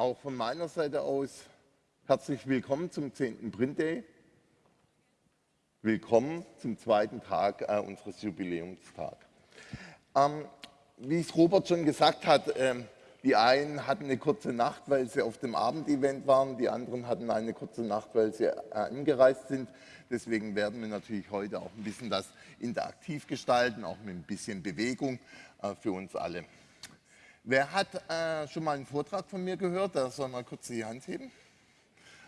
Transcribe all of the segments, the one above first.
auch von meiner Seite aus herzlich willkommen zum 10. Print Day. Willkommen zum zweiten Tag äh, unseres Jubiläumstags. Ähm, wie es Robert schon gesagt hat, ähm, die einen hatten eine kurze Nacht, weil sie auf dem Abendevent waren, die anderen hatten eine kurze Nacht, weil sie äh, angereist sind. Deswegen werden wir natürlich heute auch ein bisschen das interaktiv gestalten, auch mit ein bisschen Bewegung äh, für uns alle. Wer hat äh, schon mal einen Vortrag von mir gehört? Da soll mal kurz die Hand heben.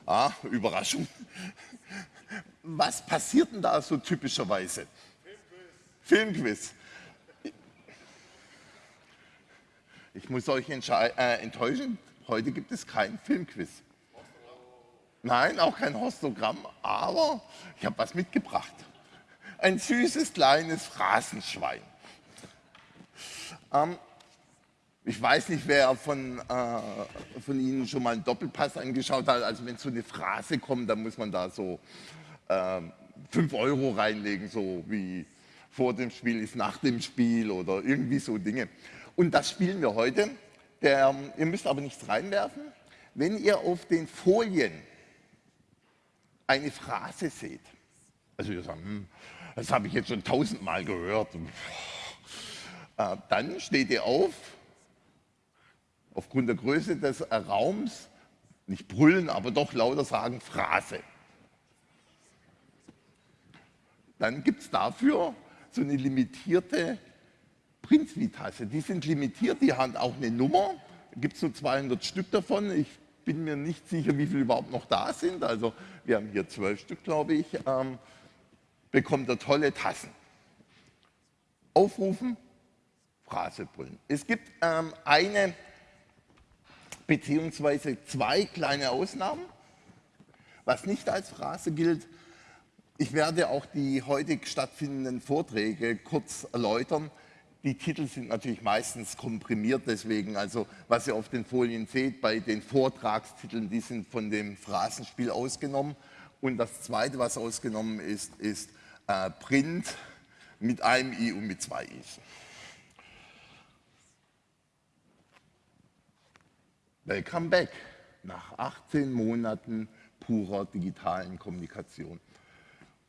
Ah, Überraschung. Was passiert denn da so typischerweise? Filmquiz. Filmquiz. Ich muss euch äh, enttäuschen, heute gibt es kein Filmquiz. Nein, auch kein Hostogramm, aber ich habe was mitgebracht. Ein süßes kleines Phrasenschwein. Ähm, ich weiß nicht, wer von, äh, von Ihnen schon mal einen Doppelpass angeschaut hat. Also wenn so eine Phrase kommt, dann muss man da so äh, 5 Euro reinlegen, so wie vor dem Spiel ist nach dem Spiel oder irgendwie so Dinge. Und das spielen wir heute. Der, ihr müsst aber nichts reinwerfen. Wenn ihr auf den Folien eine Phrase seht, also ihr sagt, hm, das habe ich jetzt schon tausendmal gehört, äh, dann steht ihr auf, aufgrund der Größe des Raums, nicht brüllen, aber doch lauter sagen, Phrase. Dann gibt es dafür so eine limitierte Prinzvitasse, die sind limitiert, die haben auch eine Nummer, gibt es nur 200 Stück davon. Ich bin mir nicht sicher, wie viele überhaupt noch da sind. Also wir haben hier zwölf Stück, glaube ich. Ähm, bekommt er tolle Tassen. Aufrufen, Phrase brüllen. Es gibt ähm, eine beziehungsweise zwei kleine Ausnahmen, was nicht als Phrase gilt. Ich werde auch die heute stattfindenden Vorträge kurz erläutern. Die Titel sind natürlich meistens komprimiert, deswegen, also was ihr auf den Folien seht, bei den Vortragstiteln, die sind von dem Phrasenspiel ausgenommen. Und das zweite, was ausgenommen ist, ist äh, Print mit einem I und mit zwei Is. Welcome back nach 18 Monaten purer digitalen Kommunikation.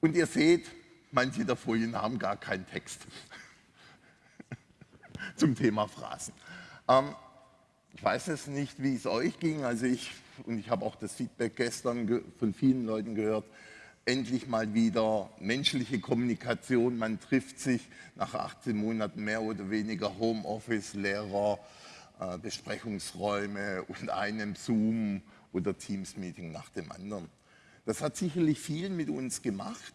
Und ihr seht, manche der Folien haben gar keinen Text zum Thema Phrasen. Ähm, ich weiß es nicht, wie es euch ging. Also ich, und ich habe auch das Feedback gestern von vielen Leuten gehört, endlich mal wieder menschliche Kommunikation. Man trifft sich nach 18 Monaten mehr oder weniger Homeoffice, Lehrer, äh, Besprechungsräume und einem Zoom oder Teams-Meeting nach dem anderen. Das hat sicherlich viel mit uns gemacht.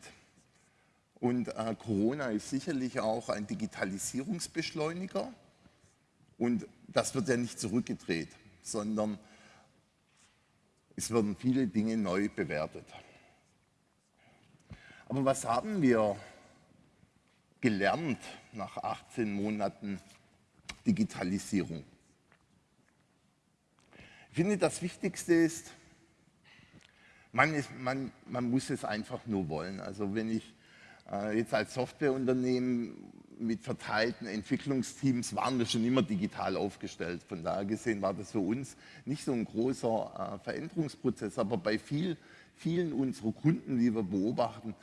Und äh, Corona ist sicherlich auch ein Digitalisierungsbeschleuniger. Und das wird ja nicht zurückgedreht, sondern es werden viele Dinge neu bewertet. Aber was haben wir gelernt nach 18 Monaten Digitalisierung? Finde, das Wichtigste ist, man, ist, man, man muss es einfach nur wollen. Also wenn ich äh, jetzt als Softwareunternehmen mit verteilten Entwicklungsteams waren wir schon immer digital aufgestellt. Von daher gesehen war das für uns nicht so ein großer äh, Veränderungsprozess, aber bei viel, vielen unserer Kunden, die wir beobachten,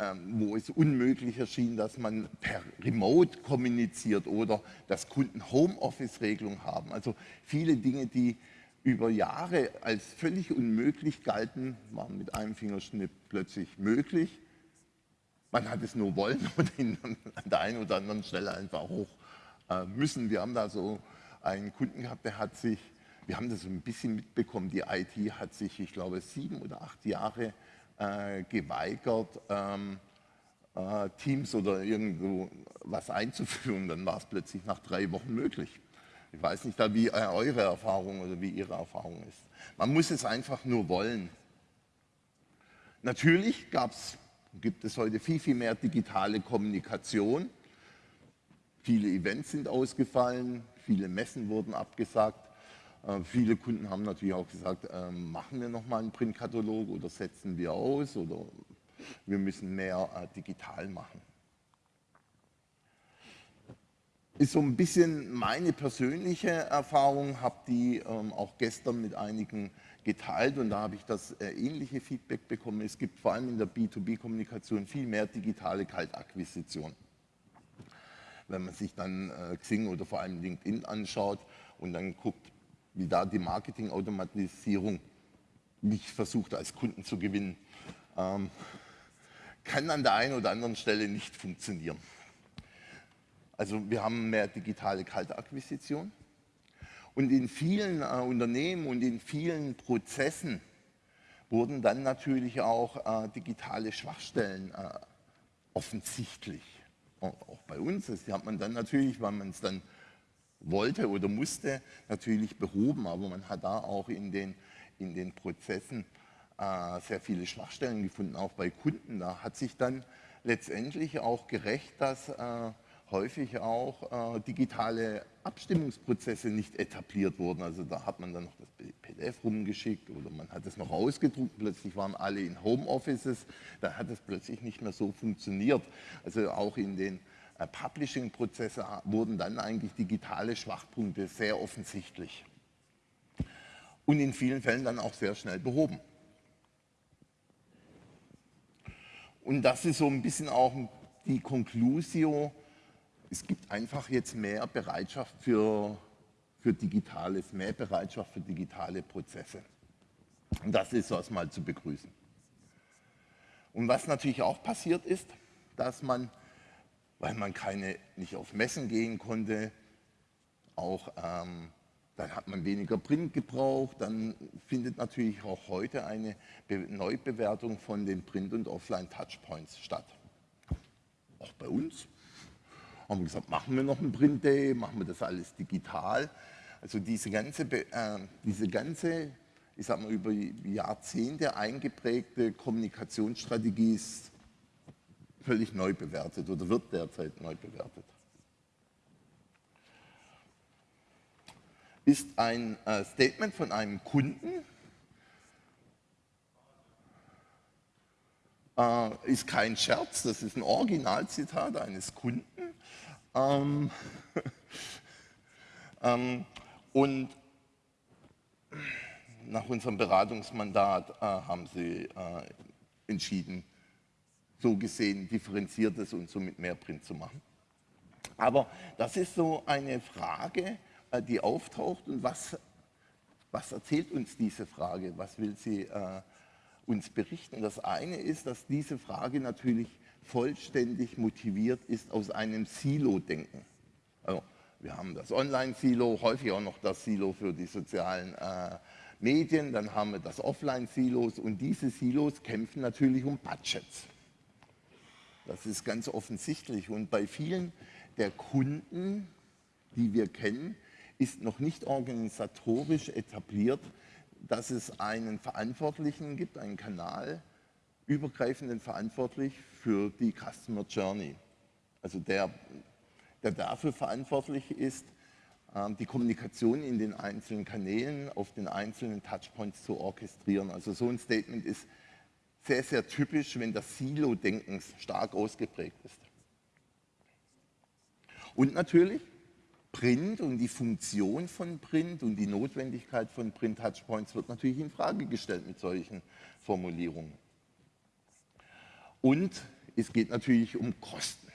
ähm, wo es unmöglich erschien, dass man per Remote kommuniziert oder dass Kunden Homeoffice-Regelung haben. Also viele Dinge, die über Jahre als völlig unmöglich galten, waren mit einem Fingerschnipp plötzlich möglich. Man hat es nur wollen und an der einen oder anderen Stelle einfach hoch äh, müssen. Wir haben da so einen Kunden gehabt, der hat sich, wir haben das so ein bisschen mitbekommen, die IT hat sich, ich glaube, sieben oder acht Jahre äh, geweigert, ähm, äh, Teams oder irgendwo was einzuführen. Dann war es plötzlich nach drei Wochen möglich. Ich weiß nicht, wie äh, eure Erfahrung oder wie Ihre Erfahrung ist. Man muss es einfach nur wollen. Natürlich gab es gibt es heute viel, viel mehr digitale Kommunikation. Viele Events sind ausgefallen, viele Messen wurden abgesagt. Äh, viele Kunden haben natürlich auch gesagt, äh, machen wir nochmal einen Printkatalog oder setzen wir aus oder wir müssen mehr äh, digital machen. Ist so ein bisschen meine persönliche Erfahrung, habe die ähm, auch gestern mit einigen geteilt und da habe ich das äh, ähnliche Feedback bekommen. Es gibt vor allem in der B2B-Kommunikation viel mehr digitale Kaltakquisition. Wenn man sich dann äh, Xing oder vor allem LinkedIn anschaut und dann guckt, wie da die Marketingautomatisierung mich versucht als Kunden zu gewinnen, ähm, kann an der einen oder anderen Stelle nicht funktionieren. Also wir haben mehr digitale Kaltakquisition und in vielen äh, Unternehmen und in vielen Prozessen wurden dann natürlich auch äh, digitale Schwachstellen äh, offensichtlich. Auch bei uns, das hat man dann natürlich, weil man es dann wollte oder musste, natürlich behoben, aber man hat da auch in den, in den Prozessen äh, sehr viele Schwachstellen gefunden, auch bei Kunden. Da hat sich dann letztendlich auch gerecht, dass äh, häufig auch äh, digitale Abstimmungsprozesse nicht etabliert wurden. Also da hat man dann noch das PDF rumgeschickt oder man hat es noch ausgedruckt, plötzlich waren alle in Homeoffices, da hat es plötzlich nicht mehr so funktioniert. Also auch in den äh, Publishing-Prozessen wurden dann eigentlich digitale Schwachpunkte sehr offensichtlich und in vielen Fällen dann auch sehr schnell behoben. Und das ist so ein bisschen auch die Conclusio, es gibt einfach jetzt mehr Bereitschaft für, für Digitales, mehr Bereitschaft für digitale Prozesse. Und das ist erstmal zu begrüßen. Und was natürlich auch passiert ist, dass man, weil man keine, nicht auf Messen gehen konnte, auch ähm, dann hat man weniger Print gebraucht, dann findet natürlich auch heute eine Be Neubewertung von den Print- und Offline-Touchpoints statt. Auch bei uns haben wir gesagt, machen wir noch einen Print Day, machen wir das alles digital. Also diese ganze, äh, diese ganze ich sag mal, über Jahrzehnte eingeprägte Kommunikationsstrategie ist völlig neu bewertet oder wird derzeit neu bewertet. Ist ein äh, Statement von einem Kunden, äh, ist kein Scherz, das ist ein Originalzitat eines Kunden. Ähm, ähm, und nach unserem Beratungsmandat äh, haben sie äh, entschieden, so gesehen differenziertes und somit mehr Print zu machen. Aber das ist so eine Frage, äh, die auftaucht und was, was erzählt uns diese Frage? Was will sie äh, uns berichten? Das eine ist, dass diese Frage natürlich vollständig motiviert ist aus einem Silo-Denken. Also, wir haben das Online-Silo, häufig auch noch das Silo für die sozialen äh, Medien, dann haben wir das Offline-Silos und diese Silos kämpfen natürlich um Budgets. Das ist ganz offensichtlich und bei vielen der Kunden, die wir kennen, ist noch nicht organisatorisch etabliert, dass es einen Verantwortlichen gibt, einen Kanal, übergreifenden verantwortlich für die Customer Journey. Also der, der dafür verantwortlich ist, ähm, die Kommunikation in den einzelnen Kanälen, auf den einzelnen Touchpoints zu orchestrieren. Also so ein Statement ist sehr, sehr typisch, wenn das Silo-Denken stark ausgeprägt ist. Und natürlich Print und die Funktion von Print und die Notwendigkeit von Print-Touchpoints wird natürlich in Frage gestellt mit solchen Formulierungen. Und es geht natürlich um Kosten.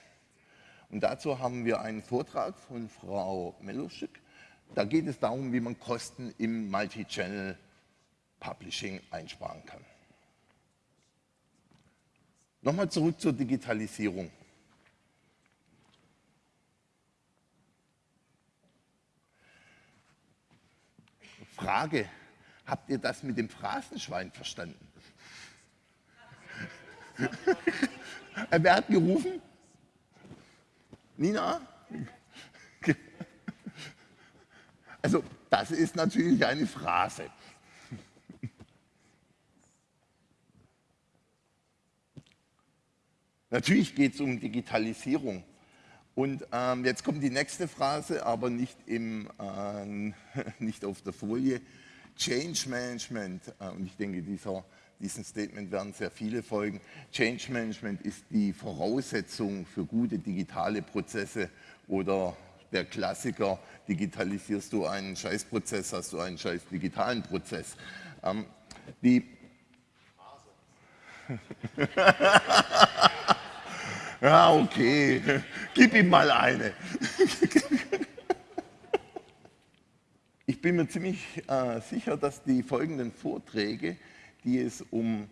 Und dazu haben wir einen Vortrag von Frau Meloschik. Da geht es darum, wie man Kosten im Multi-Channel Publishing einsparen kann. Nochmal zurück zur Digitalisierung. Frage, habt ihr das mit dem Phrasenschwein verstanden? Wer hat gerufen? Nina? Also das ist natürlich eine Phrase. Natürlich geht es um Digitalisierung. Und ähm, jetzt kommt die nächste Phrase, aber nicht, im, äh, nicht auf der Folie. Change Management. Äh, und ich denke, dieser diesem Statement werden sehr viele folgen. Change Management ist die Voraussetzung für gute digitale Prozesse oder der Klassiker, digitalisierst du einen Scheißprozess, hast du einen scheiß digitalen Prozess. Ähm, die ja, okay, gib ihm mal eine. Ich bin mir ziemlich äh, sicher, dass die folgenden Vorträge, die es um,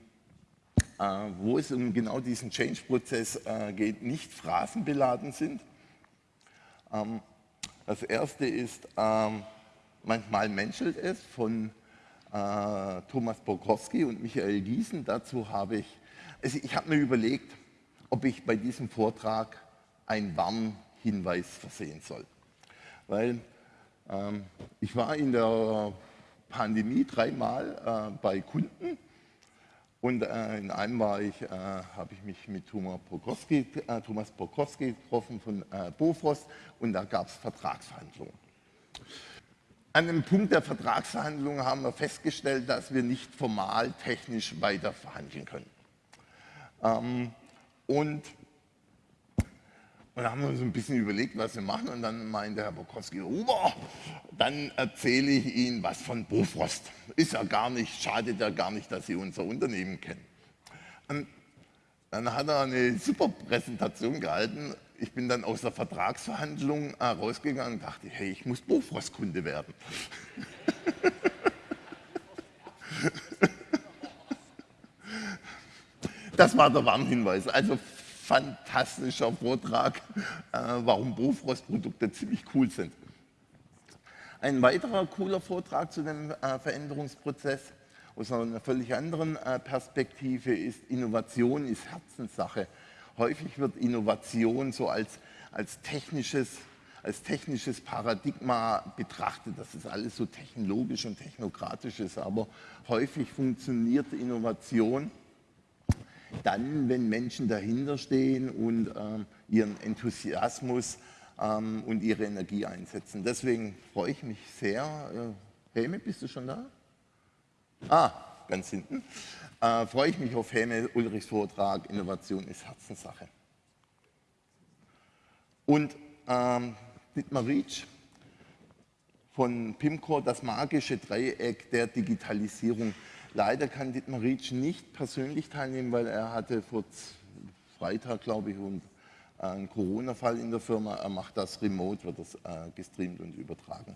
äh, wo es um genau diesen Change-Prozess äh, geht, nicht phrasenbeladen sind. Ähm, das erste ist ähm, Manchmal menschelt es von äh, Thomas Borkowski und Michael Giesen. Dazu habe ich, also ich habe mir überlegt, ob ich bei diesem Vortrag einen Warnhinweis versehen soll. Weil ähm, ich war in der Pandemie dreimal äh, bei Kunden und äh, in einem war ich, äh, habe ich mich mit Thomas Prokowski, äh, Thomas Prokowski getroffen von äh, Bofrost und da gab es Vertragsverhandlungen. An dem Punkt der Vertragsverhandlungen haben wir festgestellt, dass wir nicht formal technisch weiter verhandeln können. Ähm, und und da haben wir uns ein bisschen überlegt, was wir machen. Und dann meinte Herr Bokowski, Huber, dann erzähle ich Ihnen was von Bofrost. Ist ja gar nicht, schadet ja gar nicht, dass Sie unser Unternehmen kennen. Und dann hat er eine super Präsentation gehalten. Ich bin dann aus der Vertragsverhandlung äh, rausgegangen und dachte, hey, ich muss Bofrost-Kunde werden. das war der Warnhinweis. Also fantastischer Vortrag, äh, warum Bofrost-Produkte ziemlich cool sind. Ein weiterer cooler Vortrag zu dem äh, Veränderungsprozess aus einer völlig anderen äh, Perspektive ist, Innovation ist Herzenssache. Häufig wird Innovation so als, als, technisches, als technisches Paradigma betrachtet, dass es alles so technologisch und technokratisch ist, aber häufig funktioniert Innovation dann, wenn Menschen dahinter stehen und ähm, ihren Enthusiasmus ähm, und ihre Energie einsetzen. Deswegen freue ich mich sehr. Äh, Helme, bist du schon da? Ah, ganz hinten. Äh, freue ich mich auf Helme Ulrichs Vortrag, Innovation ist Herzenssache. Und ähm, Dietmar Rietsch von PIMCO, das magische Dreieck der Digitalisierung Leider kann Dietmar Rietsch nicht persönlich teilnehmen, weil er hatte vor Freitag, glaube ich, und einen Corona-Fall in der Firma. Er macht das remote, wird das äh, gestreamt und übertragen.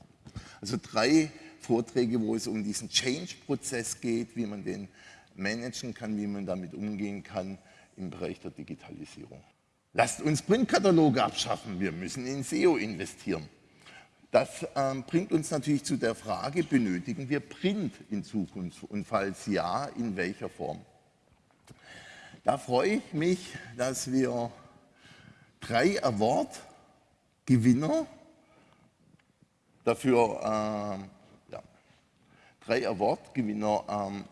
Also drei Vorträge, wo es um diesen Change-Prozess geht, wie man den managen kann, wie man damit umgehen kann im Bereich der Digitalisierung. Lasst uns Printkataloge abschaffen, wir müssen in SEO investieren. Das ähm, bringt uns natürlich zu der Frage, benötigen wir Print in Zukunft und falls ja, in welcher Form? Da freue ich mich, dass wir drei Award-Gewinner dafür, ähm, ja, drei Award-Gewinner ähm,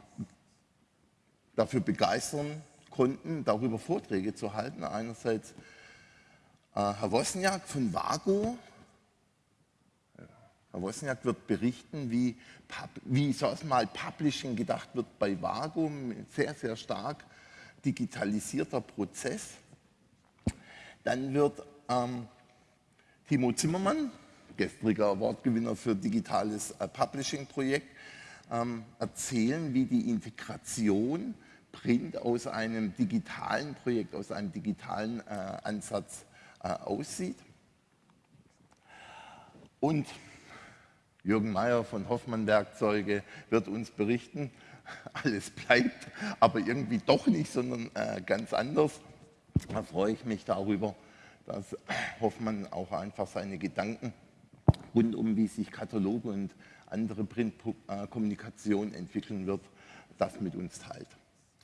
dafür begeistern konnten, darüber Vorträge zu halten. Einerseits äh, Herr Wosniak von Vago, Herr Wozniak wird berichten, wie, wie sag mal, Publishing gedacht wird bei Vagum, sehr, sehr stark digitalisierter Prozess. Dann wird ähm, Timo Zimmermann, gestriger Awardgewinner für digitales äh, Publishing-Projekt, ähm, erzählen, wie die Integration Print aus einem digitalen Projekt, aus einem digitalen äh, Ansatz äh, aussieht. Und Jürgen Mayer von Hoffmann Werkzeuge wird uns berichten, alles bleibt, aber irgendwie doch nicht, sondern äh, ganz anders. Da freue ich mich darüber, dass Hoffmann auch einfach seine Gedanken rund um, wie sich Kataloge und andere Printkommunikation entwickeln wird, das mit uns teilt.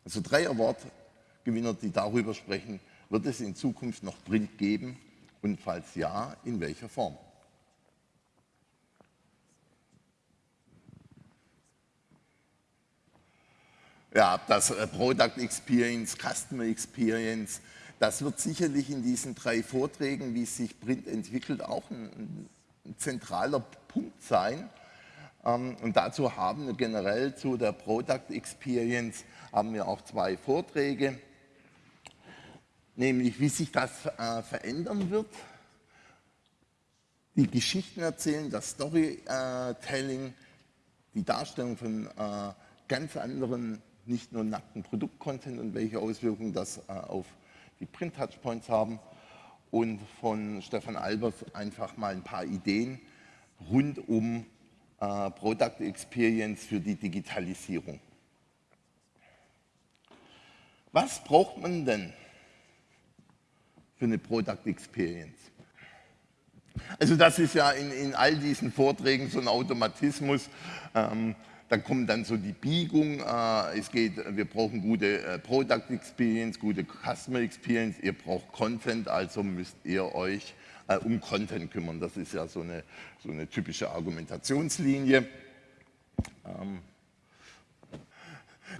Also drei Award-Gewinner, die darüber sprechen, wird es in Zukunft noch Print geben und falls ja, in welcher Form? Ja, das äh, Product Experience, Customer Experience, das wird sicherlich in diesen drei Vorträgen, wie sich Print entwickelt, auch ein, ein zentraler Punkt sein. Ähm, und dazu haben wir generell zu der Product Experience haben wir auch zwei Vorträge, nämlich wie sich das äh, verändern wird die Geschichten erzählen, das Storytelling, die Darstellung von äh, ganz anderen, nicht nur nackten Produktcontent und welche Auswirkungen das äh, auf die Print-Touchpoints haben und von Stefan Albers einfach mal ein paar Ideen rund um äh, Product Experience für die Digitalisierung. Was braucht man denn für eine Product Experience? Also das ist ja in, in all diesen Vorträgen so ein Automatismus. Ähm, da kommt dann so die Biegung, äh, es geht, wir brauchen gute äh, Product Experience, gute Customer Experience, ihr braucht Content, also müsst ihr euch äh, um Content kümmern. Das ist ja so eine, so eine typische Argumentationslinie. Ähm,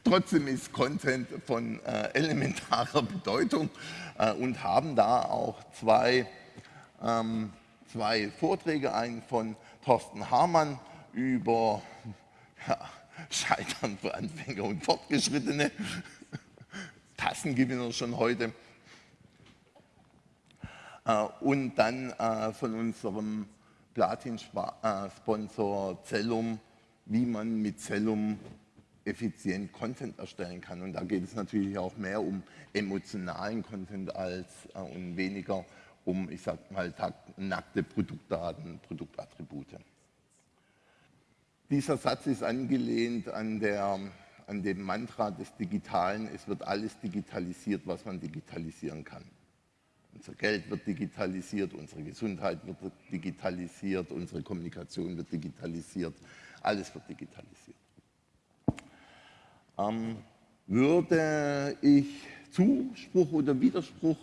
trotzdem ist Content von äh, elementarer Bedeutung äh, und haben da auch zwei, ähm, zwei Vorträge, einen von Thorsten Hamann über ja, Scheitern für Anfänger und Fortgeschrittene, Tassengewinner schon heute äh, und dann äh, von unserem Platin-Sponsor Cellum, wie man mit Cellum effizient Content erstellen kann. Und da geht es natürlich auch mehr um emotionalen Content als äh, und weniger um, ich sag mal, nackte Produktdaten, Produktattribute. Dieser Satz ist angelehnt an, der, an dem Mantra des Digitalen, es wird alles digitalisiert, was man digitalisieren kann. Unser Geld wird digitalisiert, unsere Gesundheit wird digitalisiert, unsere Kommunikation wird digitalisiert, alles wird digitalisiert. Ähm, würde ich Zuspruch oder Widerspruch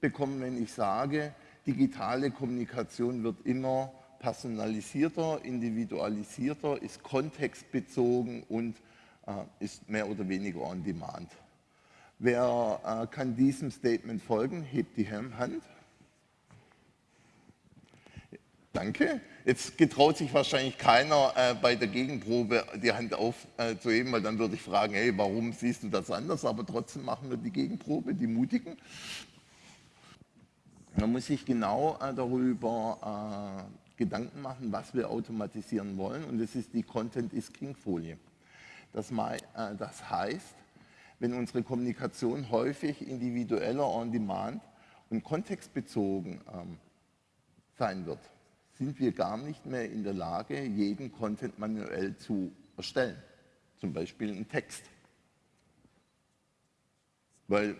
bekommen, wenn ich sage, digitale Kommunikation wird immer personalisierter, individualisierter, ist kontextbezogen und äh, ist mehr oder weniger on demand. Wer äh, kann diesem Statement folgen? Hebt die Hand. Danke. Jetzt getraut sich wahrscheinlich keiner äh, bei der Gegenprobe die Hand aufzuheben, weil dann würde ich fragen, hey, warum siehst du das anders? Aber trotzdem machen wir die Gegenprobe, die Mutigen. Man muss sich genau äh, darüber äh, Gedanken machen, was wir automatisieren wollen. Und das ist die Content is King Folie. Das, äh, das heißt, wenn unsere Kommunikation häufig individueller on-demand und kontextbezogen ähm, sein wird, sind wir gar nicht mehr in der Lage, jeden Content manuell zu erstellen. Zum Beispiel einen Text. Weil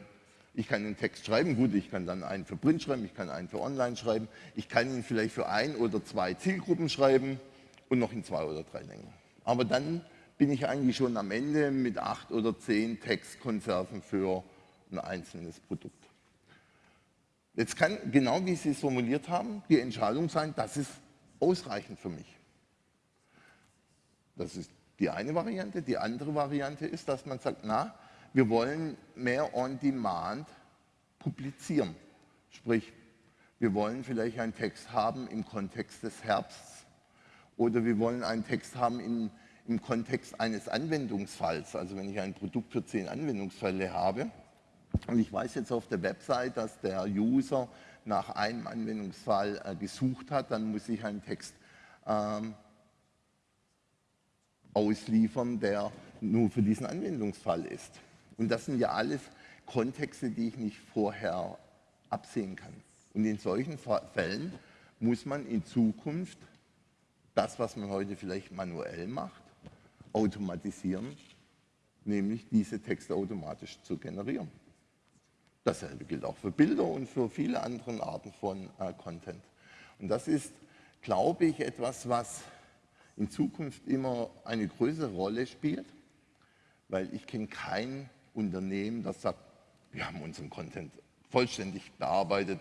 ich kann einen Text schreiben, gut, ich kann dann einen für Print schreiben, ich kann einen für Online schreiben, ich kann ihn vielleicht für ein oder zwei Zielgruppen schreiben und noch in zwei oder drei Längen. Aber dann bin ich eigentlich schon am Ende mit acht oder zehn Textkonserven für ein einzelnes Produkt. Jetzt kann, genau wie Sie es formuliert haben, die Entscheidung sein, das ist ausreichend für mich. Das ist die eine Variante. Die andere Variante ist, dass man sagt, na, wir wollen mehr on-demand publizieren. Sprich, wir wollen vielleicht einen Text haben im Kontext des Herbsts oder wir wollen einen Text haben im im Kontext eines Anwendungsfalls, also wenn ich ein Produkt für zehn Anwendungsfälle habe und ich weiß jetzt auf der Website, dass der User nach einem Anwendungsfall äh, gesucht hat, dann muss ich einen Text ähm, ausliefern, der nur für diesen Anwendungsfall ist. Und das sind ja alles Kontexte, die ich nicht vorher absehen kann. Und in solchen Fällen muss man in Zukunft das, was man heute vielleicht manuell macht, automatisieren, nämlich diese Texte automatisch zu generieren. Dasselbe gilt auch für Bilder und für viele andere Arten von äh, Content. Und das ist, glaube ich, etwas, was in Zukunft immer eine größere Rolle spielt, weil ich kenne kein Unternehmen, das sagt, wir haben unseren Content vollständig bearbeitet,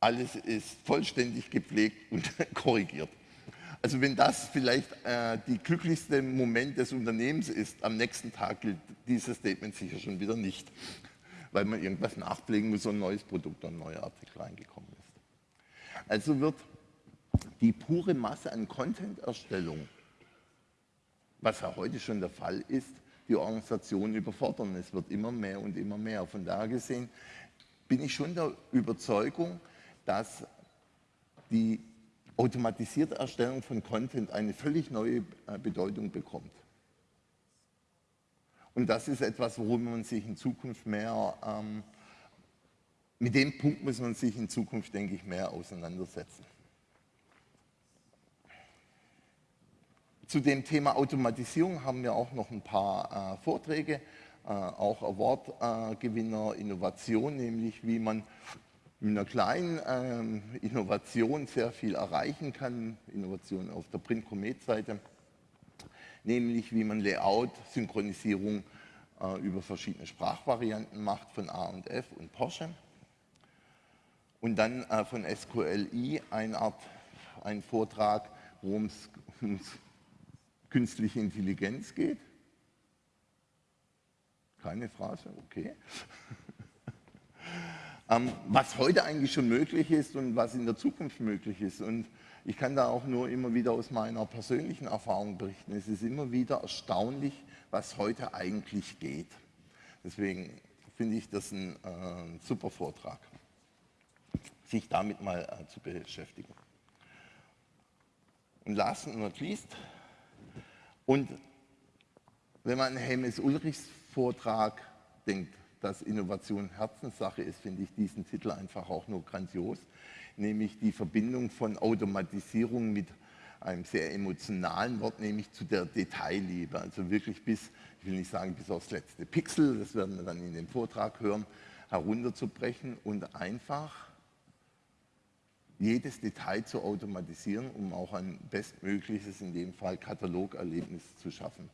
alles ist vollständig gepflegt und korrigiert. Also wenn das vielleicht äh, die glücklichste Moment des Unternehmens ist, am nächsten Tag gilt dieses Statement sicher schon wieder nicht, weil man irgendwas nachpflegen muss und ein neues Produkt oder ein neuer Artikel reingekommen ist. Also wird die pure Masse an Content-Erstellung, was ja heute schon der Fall ist, die Organisation überfordern. Es wird immer mehr und immer mehr. Von daher gesehen bin ich schon der Überzeugung, dass die automatisierte Erstellung von Content eine völlig neue äh, Bedeutung bekommt. Und das ist etwas, worum man sich in Zukunft mehr, ähm, mit dem Punkt muss man sich in Zukunft, denke ich, mehr auseinandersetzen. Zu dem Thema Automatisierung haben wir auch noch ein paar äh, Vorträge, äh, auch Award-Gewinner äh, Innovation, nämlich wie man mit einer kleinen ähm, Innovation sehr viel erreichen kann, Innovation auf der Print-Comet-Seite, nämlich wie man Layout, Synchronisierung äh, über verschiedene Sprachvarianten macht von A&F und Porsche. Und dann äh, von SQLI eine Art, ein Vortrag, worum es künstliche Intelligenz geht. Keine Phrase, okay. ähm, was heute eigentlich schon möglich ist und was in der Zukunft möglich ist. Und ich kann da auch nur immer wieder aus meiner persönlichen Erfahrung berichten. Es ist immer wieder erstaunlich, was heute eigentlich geht. Deswegen finde ich das ein äh, super Vortrag, sich damit mal äh, zu beschäftigen. Und last but not least, und wenn man an Helmes Ulrichs Vortrag denkt, dass Innovation Herzenssache ist, finde ich diesen Titel einfach auch nur grandios nämlich die Verbindung von Automatisierung mit einem sehr emotionalen Wort, nämlich zu der Detailliebe. Also wirklich bis, ich will nicht sagen bis aufs letzte Pixel, das werden wir dann in dem Vortrag hören, herunterzubrechen und einfach jedes Detail zu automatisieren, um auch ein bestmögliches, in dem Fall Katalogerlebnis zu schaffen.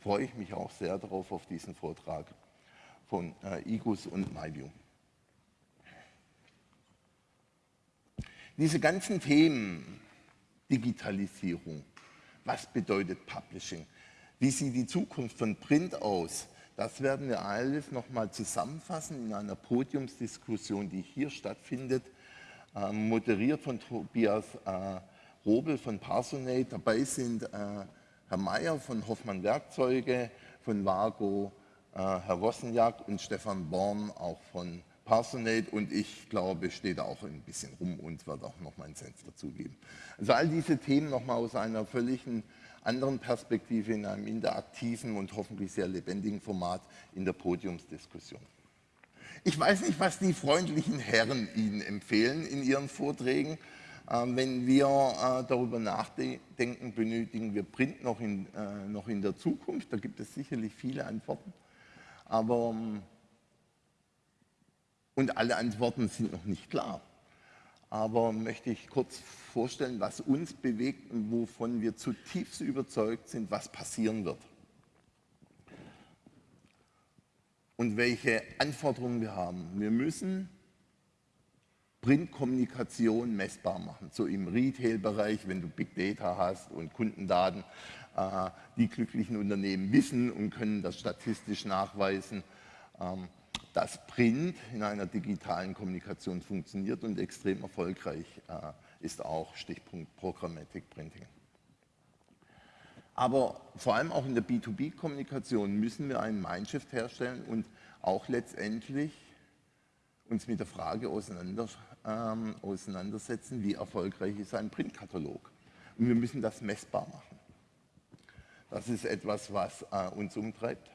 Freue ich mich auch sehr darauf, auf diesen Vortrag von äh, IGUS und MyView. Diese ganzen Themen, Digitalisierung, was bedeutet Publishing, wie sieht die Zukunft von Print aus, das werden wir alles nochmal zusammenfassen in einer Podiumsdiskussion, die hier stattfindet, moderiert von Tobias äh, Robel von Parsonate. Dabei sind äh, Herr Mayer von Hoffmann Werkzeuge, von Vago, äh, Herr Wossenjak und Stefan Born auch von Parsonate und ich glaube, stehe da auch ein bisschen rum und werde auch noch meinen Sens dazugeben. Also all diese Themen nochmal aus einer völligen anderen Perspektive in einem interaktiven und hoffentlich sehr lebendigen Format in der Podiumsdiskussion. Ich weiß nicht, was die freundlichen Herren Ihnen empfehlen in Ihren Vorträgen. Ähm, wenn wir äh, darüber nachdenken, benötigen wir Print noch in, äh, noch in der Zukunft. Da gibt es sicherlich viele Antworten. Aber ähm, und alle Antworten sind noch nicht klar. Aber möchte ich kurz vorstellen, was uns bewegt und wovon wir zutiefst überzeugt sind, was passieren wird. Und welche Anforderungen wir haben. Wir müssen Printkommunikation messbar machen. So im Retail-Bereich, wenn du Big Data hast und Kundendaten, äh, die glücklichen Unternehmen wissen und können das statistisch nachweisen. Ähm, dass Print in einer digitalen Kommunikation funktioniert und extrem erfolgreich äh, ist auch Stichpunkt Programmatic Printing. Aber vor allem auch in der B2B-Kommunikation müssen wir einen Mindshift herstellen und auch letztendlich uns mit der Frage auseinander, ähm, auseinandersetzen, wie erfolgreich ist ein Printkatalog. Und wir müssen das messbar machen. Das ist etwas, was äh, uns umtreibt.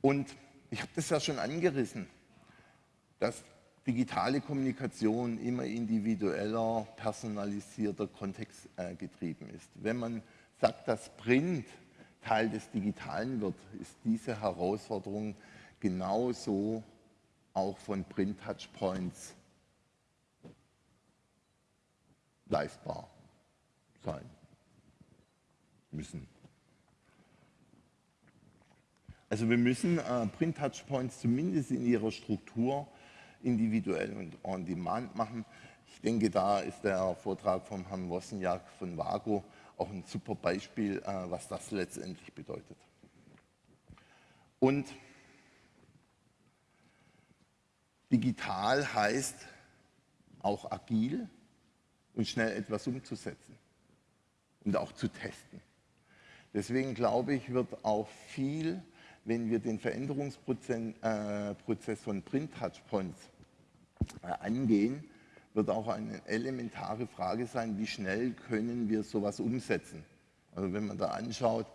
Und ich habe das ja schon angerissen, dass digitale Kommunikation immer individueller, personalisierter, kontextgetrieben ist. Wenn man sagt, dass Print Teil des Digitalen wird, ist diese Herausforderung genauso auch von Print-Touchpoints leistbar sein müssen. Also wir müssen äh, Print-Touchpoints zumindest in ihrer Struktur individuell und on demand machen. Ich denke, da ist der Vortrag von Herrn Wossenjak von Vago auch ein super Beispiel, äh, was das letztendlich bedeutet. Und digital heißt auch agil und schnell etwas umzusetzen und auch zu testen. Deswegen glaube ich, wird auch viel wenn wir den Veränderungsprozess äh, von Print-Touchpoints äh, angehen, wird auch eine elementare Frage sein, wie schnell können wir sowas umsetzen. Also wenn man da anschaut,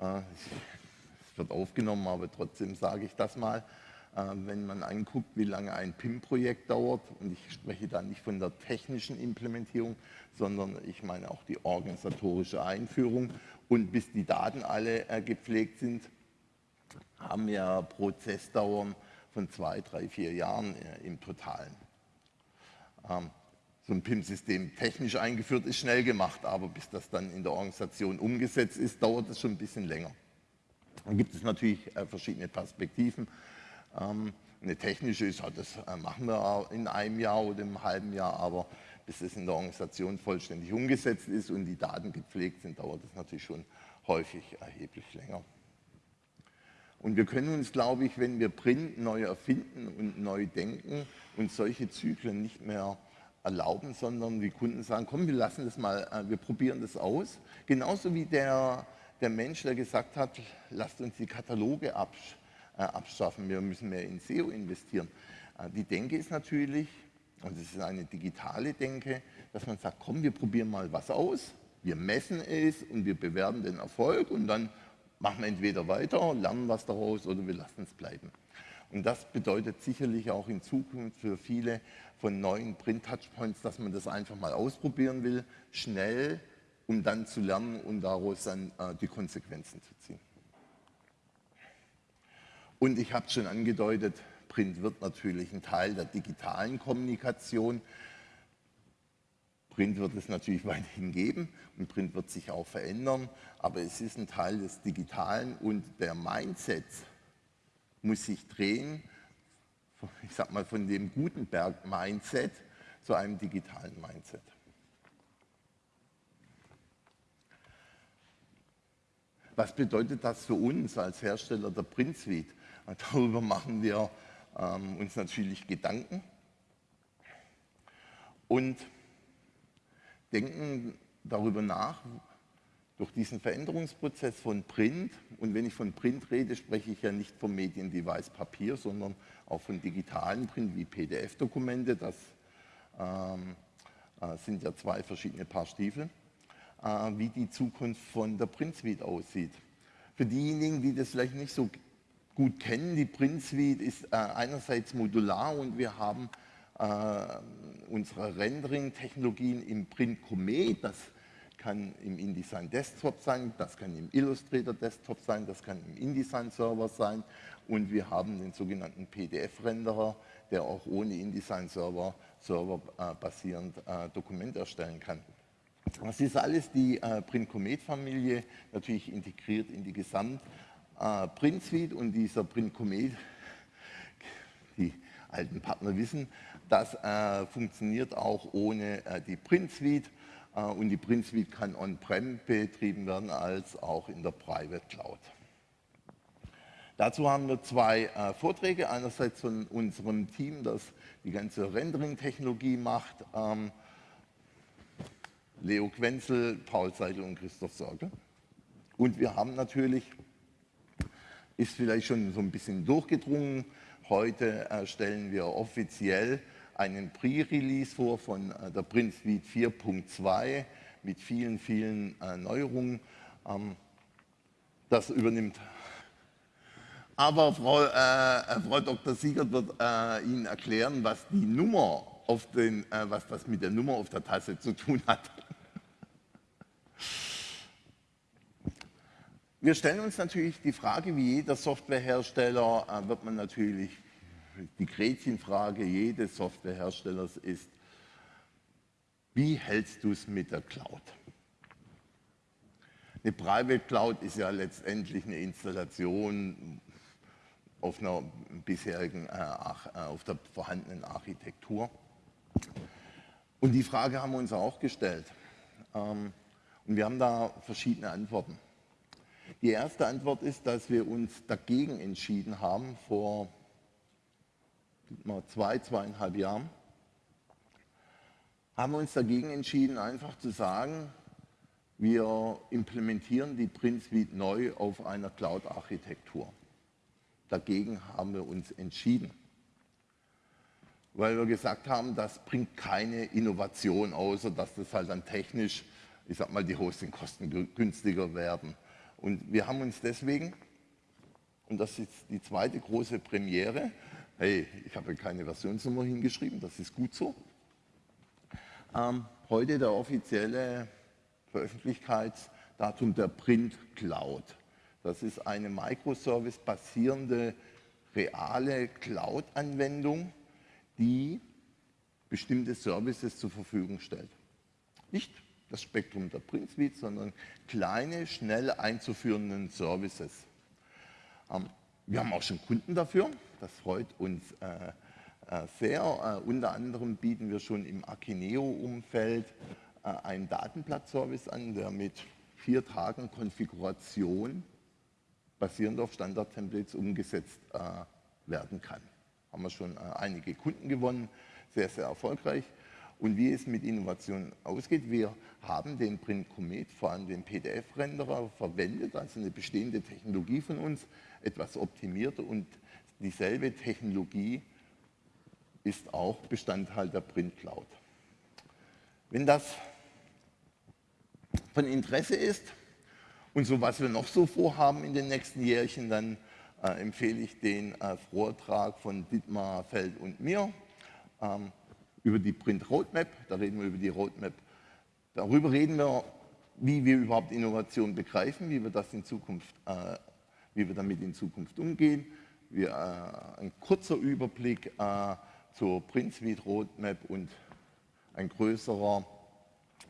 äh, es wird aufgenommen, aber trotzdem sage ich das mal, äh, wenn man anguckt, wie lange ein PIM-Projekt dauert, und ich spreche da nicht von der technischen Implementierung, sondern ich meine auch die organisatorische Einführung und bis die Daten alle äh, gepflegt sind, haben wir Prozessdauern von zwei, drei, vier Jahren im Totalen. Ähm, so ein PIM-System technisch eingeführt ist schnell gemacht, aber bis das dann in der Organisation umgesetzt ist, dauert es schon ein bisschen länger. Dann gibt es natürlich äh, verschiedene Perspektiven. Ähm, eine technische ist, das äh, machen wir in einem Jahr oder im halben Jahr, aber bis es in der Organisation vollständig umgesetzt ist und die Daten gepflegt sind, dauert es natürlich schon häufig erheblich länger. Und wir können uns, glaube ich, wenn wir Print neu erfinden und neu denken und solche Zyklen nicht mehr erlauben, sondern wie Kunden sagen, komm, wir lassen das mal, äh, wir probieren das aus. Genauso wie der, der Mensch, der gesagt hat, lasst uns die Kataloge absch äh, abschaffen, wir müssen mehr in SEO investieren. Äh, die Denke ist natürlich, und es ist eine digitale Denke, dass man sagt, komm, wir probieren mal was aus, wir messen es und wir bewerben den Erfolg und dann machen wir entweder weiter, lernen was daraus oder wir lassen es bleiben. Und das bedeutet sicherlich auch in Zukunft für viele von neuen Print-Touchpoints, dass man das einfach mal ausprobieren will, schnell, um dann zu lernen und daraus dann äh, die Konsequenzen zu ziehen. Und ich habe es schon angedeutet, Print wird natürlich ein Teil der digitalen Kommunikation. Print wird es natürlich weiterhin geben und Print wird sich auch verändern, aber es ist ein Teil des Digitalen und der Mindset muss sich drehen, ich sag mal von dem Gutenberg-Mindset zu einem digitalen Mindset. Was bedeutet das für uns als Hersteller der Print Suite? Darüber machen wir ähm, uns natürlich Gedanken und denken darüber nach, durch diesen Veränderungsprozess von Print, und wenn ich von Print rede, spreche ich ja nicht vom Mediendevice Papier, sondern auch von digitalen Print wie PDF-Dokumente, das ähm, äh, sind ja zwei verschiedene Paar Stiefel, äh, wie die Zukunft von der Print Suite aussieht. Für diejenigen, die das vielleicht nicht so gut kennen. Die Print Suite ist äh, einerseits modular und wir haben unsere Rendering-Technologien im Print Comet. Das kann im InDesign Desktop sein, das kann im Illustrator Desktop sein, das kann im InDesign Server sein und wir haben den sogenannten PDF-Renderer, der auch ohne InDesign Server, Server äh, basierend äh, Dokument erstellen kann. Das ist alles die äh, Print Comet Familie, natürlich integriert in die Gesamt äh, Print Suite und dieser Print Comet, die alten Partner wissen, das äh, funktioniert auch ohne äh, die Print Suite äh, und die Print Suite kann on-prem betrieben werden als auch in der Private Cloud. Dazu haben wir zwei äh, Vorträge, einerseits von unserem Team, das die ganze Rendering-Technologie macht, ähm, Leo Quenzel, Paul Seidel und Christoph Sorge. Und wir haben natürlich ist vielleicht schon so ein bisschen durchgedrungen. Heute äh, stellen wir offiziell einen Pre-Release vor von äh, der Print Suite 4.2 mit vielen, vielen äh, Neuerungen. Ähm, das übernimmt. Aber Frau, äh, Frau Dr. Siegert wird äh, Ihnen erklären, was die Nummer auf den, äh, was das mit der Nummer auf der Tasse zu tun hat. Wir stellen uns natürlich die Frage, wie jeder Softwarehersteller, äh, wird man natürlich, die Gretchenfrage jedes Softwareherstellers ist, wie hältst du es mit der Cloud? Eine Private Cloud ist ja letztendlich eine Installation auf einer bisherigen, äh, äh, auf der vorhandenen Architektur. Und die Frage haben wir uns auch gestellt. Ähm, und wir haben da verschiedene Antworten. Die erste Antwort ist, dass wir uns dagegen entschieden haben vor zwei, zweieinhalb Jahren, haben wir uns dagegen entschieden, einfach zu sagen, wir implementieren die Print neu auf einer Cloud-Architektur. Dagegen haben wir uns entschieden. weil wir gesagt haben, das bringt keine Innovation, außer dass das halt dann technisch, ich sag mal, die Hostingkosten günstiger werden. Und wir haben uns deswegen, und das ist die zweite große Premiere, hey, ich habe keine Versionsnummer hingeschrieben, das ist gut so, ähm, heute der offizielle Veröffentlichkeitsdatum der Print Cloud. Das ist eine Microservice-basierende reale Cloud-Anwendung, die bestimmte Services zur Verfügung stellt. Nicht das Spektrum der Print Suite, sondern kleine, schnell einzuführenden Services. Ähm, wir haben auch schon Kunden dafür, das freut uns äh, äh, sehr. Äh, unter anderem bieten wir schon im Akineo-Umfeld äh, einen Datenblatt-Service an, der mit vier Tagen Konfiguration basierend auf Standard-Templates umgesetzt äh, werden kann. Haben wir schon äh, einige Kunden gewonnen, sehr, sehr erfolgreich. Und wie es mit Innovation ausgeht, wir haben den Print Comet, vor allem den PDF-Renderer, verwendet, also eine bestehende Technologie von uns, etwas optimiert und dieselbe Technologie ist auch Bestandteil der Print Cloud. Wenn das von Interesse ist und so was wir noch so vorhaben in den nächsten Jährchen, dann äh, empfehle ich den äh, Vortrag von Dietmar Feld und mir ähm, über die Print Roadmap. Da reden wir über die Roadmap. Darüber reden wir, wie wir überhaupt Innovation begreifen, wie wir das in Zukunft, äh, wie wir damit in Zukunft umgehen. Wir, äh, ein kurzer Überblick äh, zur Print Suite Roadmap und ein größerer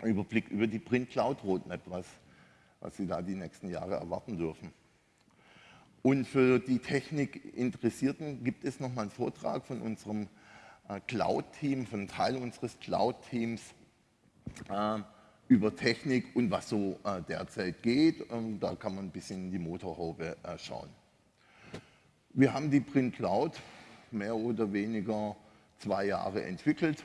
Überblick über die Print Cloud Roadmap, was, was Sie da die nächsten Jahre erwarten dürfen. Und für die Technik-Interessierten gibt es nochmal einen Vortrag von unserem Cloud-Team, von Teil unseres Cloud-Teams äh, über Technik und was so äh, derzeit geht. Und da kann man ein bisschen in die Motorhaube äh, schauen. Wir haben die Print Cloud mehr oder weniger zwei Jahre entwickelt,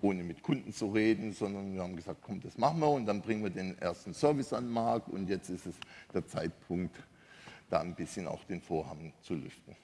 ohne mit Kunden zu reden, sondern wir haben gesagt, komm, das machen wir und dann bringen wir den ersten Service an den Markt und jetzt ist es der Zeitpunkt, da ein bisschen auch den Vorhang zu lüften.